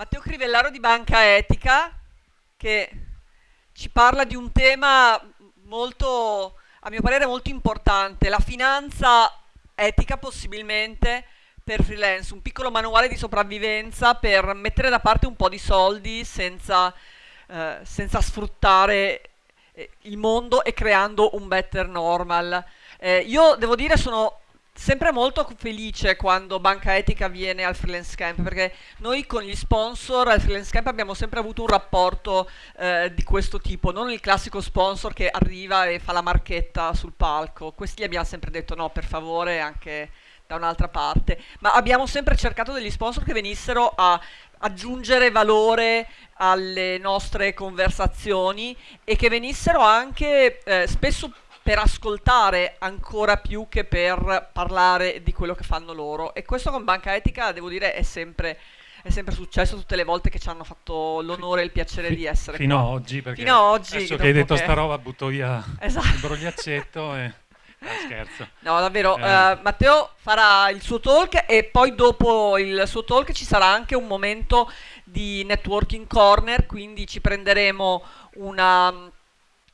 Matteo Crivellaro di Banca Etica che ci parla di un tema molto, a mio parere, molto importante, la finanza etica possibilmente per freelance, un piccolo manuale di sopravvivenza per mettere da parte un po' di soldi senza, eh, senza sfruttare eh, il mondo e creando un better normal. Eh, io devo dire sono sempre molto felice quando Banca Etica viene al Freelance Camp perché noi con gli sponsor al Freelance Camp abbiamo sempre avuto un rapporto eh, di questo tipo, non il classico sponsor che arriva e fa la marchetta sul palco. Questi gli abbiamo sempre detto no, per favore, anche da un'altra parte, ma abbiamo sempre cercato degli sponsor che venissero a aggiungere valore alle nostre conversazioni e che venissero anche eh, spesso per ascoltare ancora più che per parlare di quello che fanno loro. E questo con Banca Etica, devo dire, è sempre, è sempre successo tutte le volte che ci hanno fatto l'onore e il piacere Fi- di essere fino qua. a oggi, perché fino a oggi, adesso che hai detto che- sta roba butto via Esatto. il brogliaccetto e... Ah, scherzo. No, davvero, Eh. eh, Matteo farà il suo talk e poi dopo il suo talk ci sarà anche un momento di networking corner, quindi ci prenderemo una mm,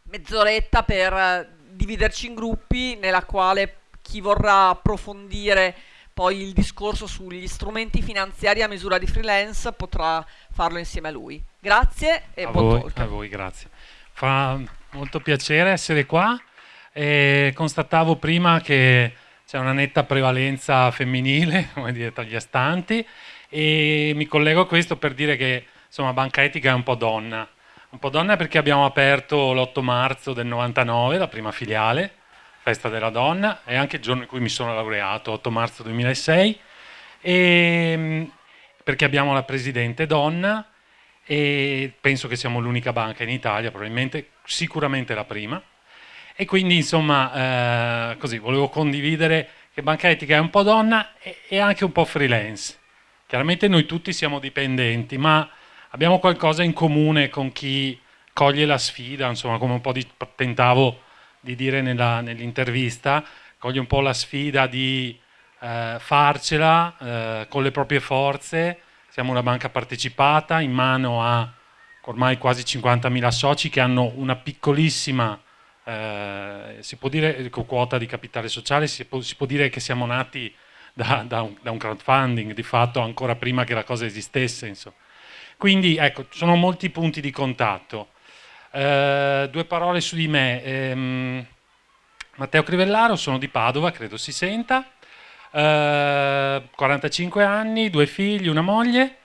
mezz'oretta per dividerci in gruppi nella quale chi vorrà approfondire poi il discorso sugli strumenti finanziari a misura di freelance potrà farlo insieme a lui. Grazie e a, buon voi, talk. a voi, grazie. Fa molto piacere essere qua. E constatavo prima che c'è una netta prevalenza femminile, come dire, tra gli astanti, e mi collego a questo per dire che insomma Banca Etica è un po' donna. Un po' donna perché abbiamo aperto l'8 marzo del 99, la prima filiale, Festa della Donna, e anche il giorno in cui mi sono laureato, 8 marzo 2006, e, mh, perché abbiamo la presidente donna, e penso che siamo l'unica banca in Italia, probabilmente, sicuramente la prima. E quindi, insomma, eh, così, volevo condividere che Banca Etica è un po' donna e, e anche un po' freelance. Chiaramente noi tutti siamo dipendenti, ma abbiamo qualcosa in comune con chi coglie la sfida, insomma, come un po' di, tentavo di dire nell'intervista, coglie un po' la sfida di eh, farcela eh, con le proprie forze. Siamo una banca partecipata in mano a ormai quasi 50.000 soci che hanno una piccolissima, eh, si può dire, quota di capitale sociale, si può, si può dire che siamo nati da, da un, da un crowdfunding, di fatto ancora prima che la cosa esistesse. Insomma. Quindi ecco, sono molti punti di contatto. Eh, due parole su di me. Ehm, Matteo Crivellaro, sono di Padova, credo si senta. Eh, 45 anni, due figli, una moglie,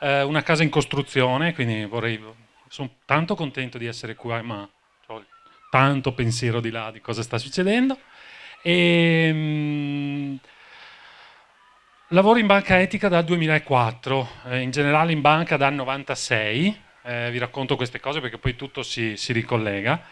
eh, una casa in costruzione, quindi vorrei, sono tanto contento di essere qua, ma ho tanto pensiero di là di cosa sta succedendo. E, mm, lavoro in banca etica dal 2004, eh, in generale in banca dal 96, eh, vi racconto queste cose perché poi tutto si, si ricollega.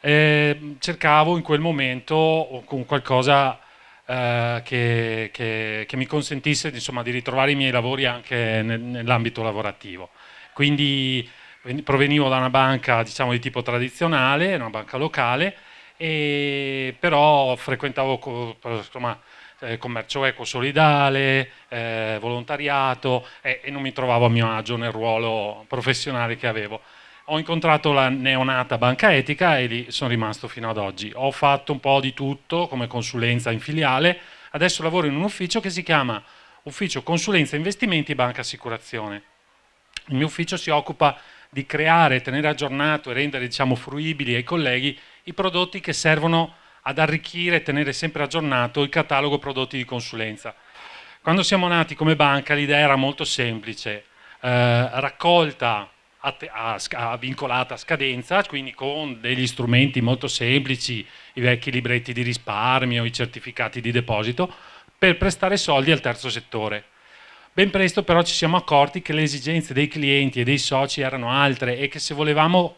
Eh, cercavo in quel momento qualcosa eh, che, che- che mi consentisse insomma, di ritrovare i miei lavori anche nel- nell'ambito lavorativo. Quindi ven- provenivo da una banca diciamo, di tipo tradizionale, una banca locale, e però frequentavo insomma, eh, commercio eco solidale, eh, volontariato e, e non mi trovavo a mio agio nel ruolo professionale che avevo. Ho incontrato la neonata banca etica e lì sono rimasto fino ad oggi. Ho fatto un po' di tutto come consulenza in filiale, adesso lavoro in un ufficio che si chiama Ufficio Consulenza Investimenti Banca Assicurazione. Il mio ufficio si occupa di creare, tenere aggiornato e rendere diciamo, fruibili ai colleghi i prodotti che servono ad arricchire e tenere sempre aggiornato il catalogo prodotti di consulenza. Quando siamo nati come banca l'idea era molto semplice, eh, raccolta a a a vincolata a scadenza, quindi con degli strumenti molto semplici, i vecchi libretti di risparmio, i certificati di deposito, per prestare soldi al terzo settore. Ben presto però ci siamo accorti che le esigenze dei clienti e dei soci erano altre e che se volevamo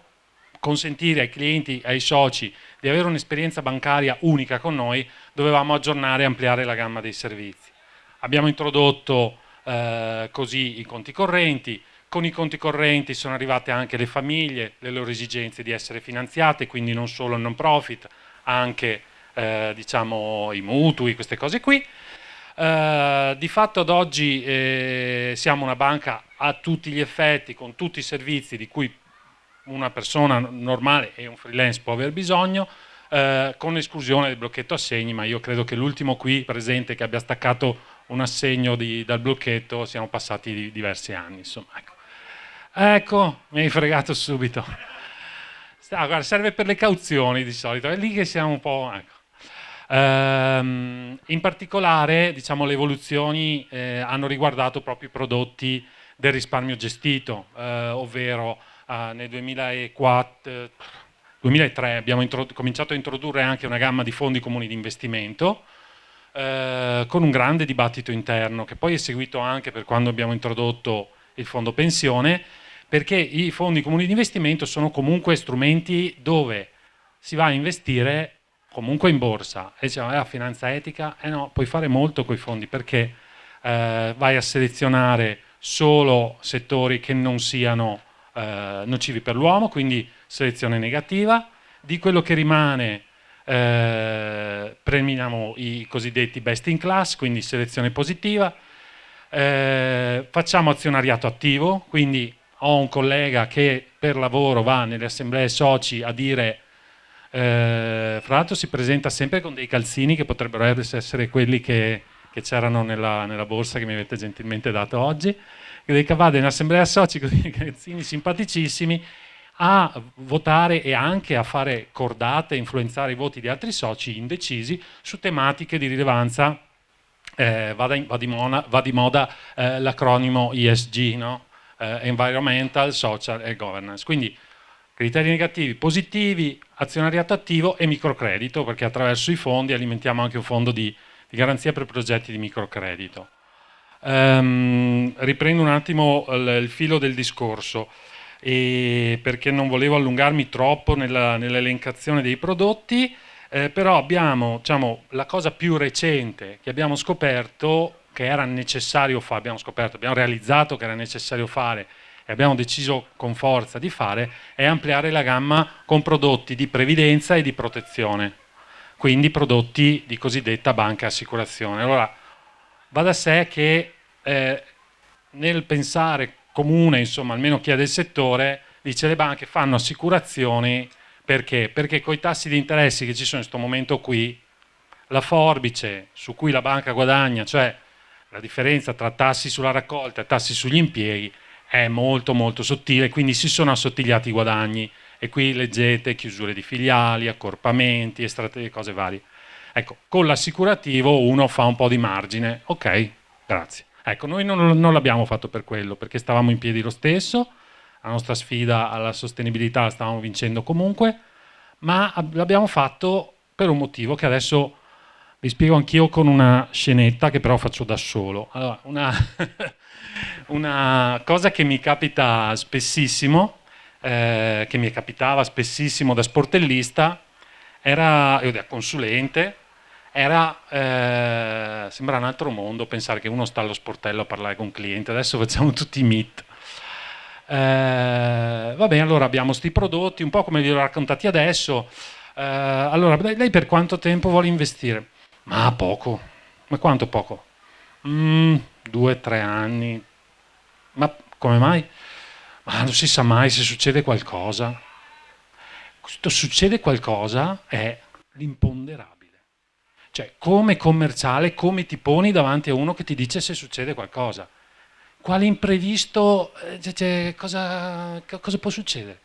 consentire ai clienti ai soci di avere un'esperienza bancaria unica con noi, dovevamo aggiornare e ampliare la gamma dei servizi. Abbiamo introdotto eh, così i conti correnti, con i conti correnti sono arrivate anche le famiglie, le loro esigenze di essere finanziate, quindi non solo il non profit, anche eh, diciamo, i mutui, queste cose qui. Eh, di fatto ad oggi eh, siamo una banca a tutti gli effetti, con tutti i servizi di cui una persona normale e un freelance può aver bisogno, eh, con esclusione del blocchetto assegni, ma io credo che l'ultimo qui presente che abbia staccato un assegno di, dal blocchetto siano passati di, diversi anni. Insomma, ecco. ecco, mi hai fregato subito. Ah, guarda, serve per le cauzioni di solito, è lì che siamo un po'... Ecco. Ehm, in particolare diciamo, le evoluzioni eh, hanno riguardato proprio i prodotti del risparmio gestito, eh, ovvero eh, nel 2004, 2003 abbiamo cominciato a introdurre anche una gamma di fondi comuni di investimento eh, con un grande dibattito interno che poi è seguito anche per quando abbiamo introdotto il fondo pensione perché i fondi comuni di investimento sono comunque strumenti dove si va a investire comunque in borsa. E diciamo, la finanza etica, eh no, puoi fare molto con i fondi perché eh, vai a selezionare solo settori che non siano eh, nocivi per l'uomo, quindi selezione negativa, di quello che rimane eh, premiamo i cosiddetti best in class, quindi selezione positiva, eh, facciamo azionariato attivo, quindi ho un collega che per lavoro va nelle assemblee soci a dire eh, fra l'altro si presenta sempre con dei calzini che potrebbero essere quelli che, che c'erano nella, nella, borsa che mi avete gentilmente dato oggi, dei cavade in assemblea soci con dei calzini simpaticissimi a votare e anche a fare cordate, influenzare i voti di altri soci indecisi su tematiche di rilevanza, eh, va, in, va, di mona, va, di moda eh, l'acronimo ESG, no? eh, Environmental, Social e Governance. Quindi criteri negativi, positivi, azionariato attivo e microcredito, perché attraverso i fondi alimentiamo anche un fondo di, di garanzia per progetti di microcredito. Um, riprendo un attimo il, il filo del discorso perché non volevo allungarmi troppo nell'elencazione nell dei prodotti, eh, però abbiamo diciamo, la cosa più recente che abbiamo scoperto che era necessario fare, abbiamo scoperto, abbiamo realizzato che era necessario fare e abbiamo deciso con forza di fare è ampliare la gamma con prodotti di previdenza e di protezione, quindi prodotti di cosiddetta banca assicurazione. Allora, va da sé che eh, nel pensare comune, insomma, almeno chi è del settore, dice le banche fanno assicurazioni perché? Perché con i tassi di interessi che ci sono in questo momento qui, la forbice su cui la banca guadagna, cioè la differenza tra tassi sulla raccolta e tassi sugli impieghi, è molto molto sottile, quindi si sono assottigliati i guadagni e qui leggete chiusure di filiali, accorpamenti, e cose varie. Ecco, con l'assicurativo uno fa un po' di margine, ok, grazie. Ecco, noi non, non l'abbiamo fatto per quello, perché stavamo in piedi lo stesso, la nostra sfida alla sostenibilità la stavamo vincendo comunque, ma l'abbiamo fatto per un motivo che adesso vi spiego anch'io con una scenetta che però faccio da solo. Allora, una, una cosa che mi capita spessissimo, eh, che mi capitava spessissimo da sportellista, era, io da consulente, era, eh, sembra un altro mondo pensare che uno sta allo sportello a parlare con un cliente, adesso facciamo tutti i meet. Eh, va bene, allora abbiamo questi prodotti, un po' come vi ho raccontati adesso. Eh, allora, lei per quanto tempo vuole investire? Ma poco. Ma quanto poco? Mm, due, tre anni. Ma come mai? Ma non si sa mai se succede qualcosa. Questo succede qualcosa è l'imponderabile. Cioè, come commerciale, come ti poni davanti a uno che ti dice se succede qualcosa? Quale imprevisto, eh, cioè, cosa, cosa può succedere?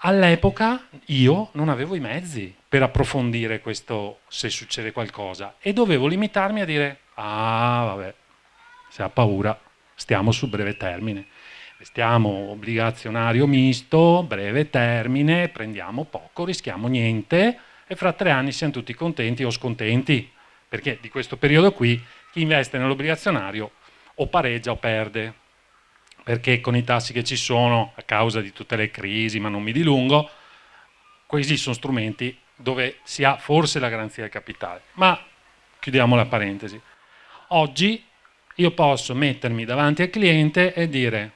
All'epoca io non avevo i mezzi per approfondire questo se succede qualcosa e dovevo limitarmi a dire ah vabbè, se ha paura stiamo su breve termine, stiamo obbligazionario misto, breve termine, prendiamo poco, rischiamo niente, e fra tre anni siamo tutti contenti o scontenti, perché di questo periodo qui chi investe nell'obbligazionario o pareggia o perde, perché con i tassi che ci sono a causa di tutte le crisi, ma non mi dilungo, questi sono strumenti dove si ha forse la garanzia del capitale. Ma chiudiamo la parentesi. Oggi io posso mettermi davanti al cliente e dire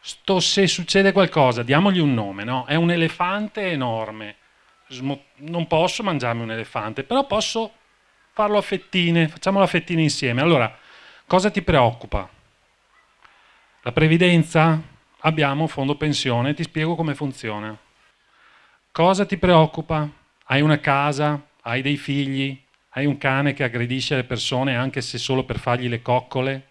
sto, se succede qualcosa, diamogli un nome, no? è un elefante enorme, non posso mangiarmi un elefante, però posso farlo a fettine, facciamolo a fettine insieme. Allora, cosa ti preoccupa? La previdenza? Abbiamo fondo pensione, ti spiego come funziona. Cosa ti preoccupa? Hai una casa? Hai dei figli? Hai un cane che aggredisce le persone anche se solo per fargli le coccole?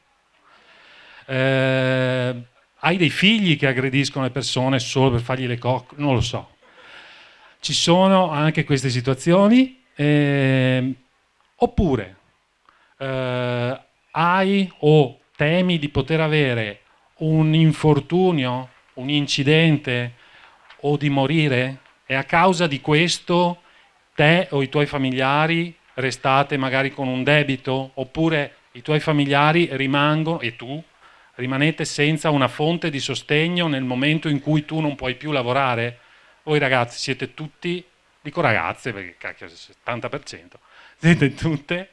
Eh, hai dei figli che aggrediscono le persone solo per fargli le coccole? Non lo so. Ci sono anche queste situazioni. Eh, oppure eh, hai o temi di poter avere un infortunio, un incidente o di morire e a causa di questo te o i tuoi familiari restate magari con un debito oppure i tuoi familiari rimangono e tu rimanete senza una fonte di sostegno nel momento in cui tu non puoi più lavorare? Voi ragazzi siete tutti, dico ragazze perché cacchio, il 70%, siete tutte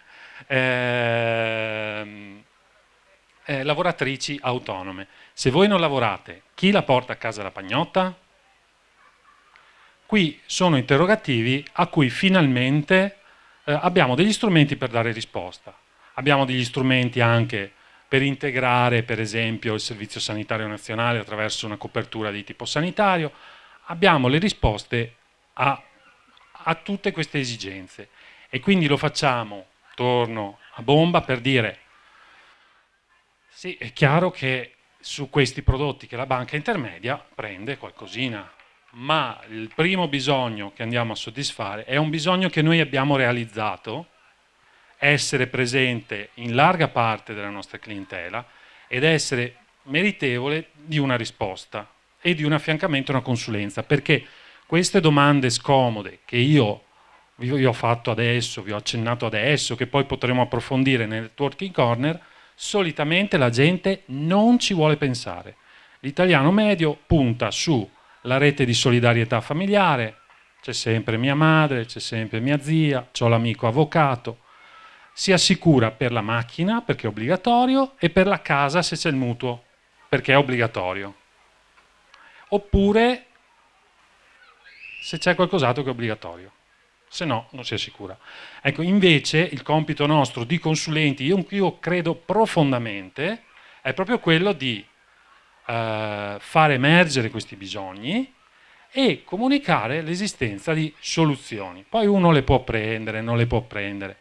eh, eh, lavoratrici autonome. Se voi non lavorate, chi la porta a casa la pagnotta? Qui sono interrogativi a cui finalmente eh, abbiamo degli strumenti per dare risposta. Abbiamo degli strumenti anche per integrare per esempio il Servizio Sanitario Nazionale attraverso una copertura di tipo sanitario. Abbiamo le risposte a, a tutte queste esigenze. E quindi lo facciamo, torno a bomba, per dire sì, è chiaro che su questi prodotti che la banca intermedia prende qualcosina, ma il primo bisogno che andiamo a soddisfare è un bisogno che noi abbiamo realizzato, essere presente in larga parte della nostra clientela ed essere meritevole di una risposta e di un affiancamento, una consulenza, perché queste domande scomode che io vi ho fatto adesso, vi ho accennato adesso, che poi potremo approfondire nel networking corner, solitamente la gente non ci vuole pensare. L'italiano medio punta sulla rete di solidarietà familiare, c'è sempre mia madre, c'è sempre mia zia, ho l'amico avvocato, si assicura per la macchina perché è obbligatorio e per la casa se c'è il mutuo perché è obbligatorio. Oppure se c'è qualcos'altro che è obbligatorio se no non si assicura. Ecco, invece il compito nostro di consulenti, io, io credo profondamente, è proprio quello di eh, far emergere questi bisogni e comunicare l'esistenza di soluzioni. Poi uno le può prendere, non le può prendere.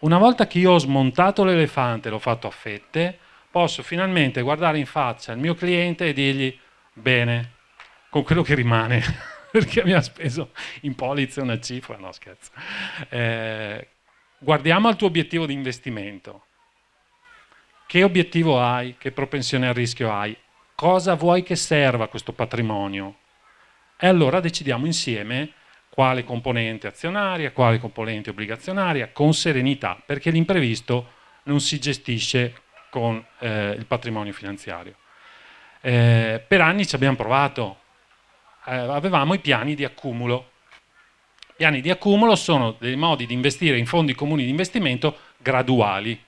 Una volta che io ho smontato l'elefante e l'ho fatto a fette, posso finalmente guardare in faccia il mio cliente e dirgli bene, con quello che rimane. perché abbiamo speso in polizze una cifra, no scherzo. Eh, guardiamo al tuo obiettivo di investimento. Che obiettivo hai? Che propensione al rischio hai? Cosa vuoi che serva questo patrimonio? E allora decidiamo insieme quale componente azionaria, quale componente obbligazionaria, con serenità, perché l'imprevisto non si gestisce con eh, il patrimonio finanziario. Eh, per anni ci abbiamo provato, avevamo i piani di accumulo. I piani di accumulo sono dei modi di investire in fondi comuni di investimento graduali.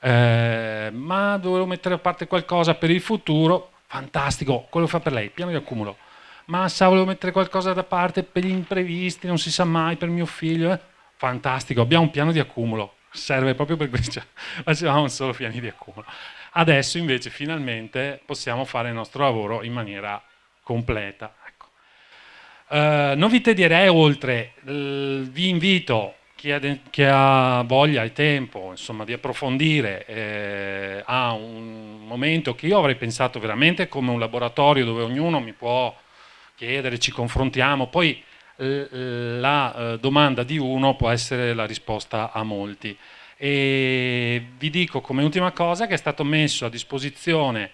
Eh, ma dovevo mettere a parte qualcosa per il futuro, fantastico, quello fa per lei, piano di accumulo. Ma sa, volevo mettere qualcosa da parte per gli imprevisti, non si sa mai, per mio figlio, eh? fantastico, abbiamo un piano di accumulo, serve proprio per questo, facevamo solo piani di accumulo. Adesso invece finalmente possiamo fare il nostro lavoro in maniera completa. Ecco. Uh, non vi tedierei oltre, vi invito chi ha, chi ha, voglia e tempo insomma, di approfondire eh, a un momento che io avrei pensato veramente come un laboratorio dove ognuno mi può chiedere, ci confrontiamo, poi la eh, domanda di uno può essere la risposta a molti. E vi dico come ultima cosa che è stato messo a disposizione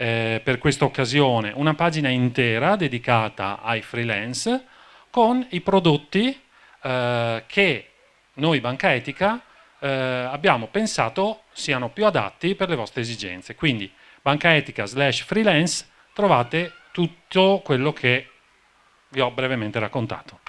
eh, per questa occasione una pagina intera dedicata ai freelance con i prodotti eh, che noi Banca Etica eh, abbiamo pensato siano più adatti per le vostre esigenze. Quindi bancaetica slash freelance trovate tutto quello che vi ho brevemente raccontato.